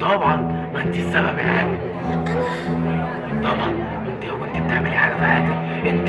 طبعا ما انت السبب يا حاجة طبعا انت لو كنت بتعملي حاجة في حياتك. انت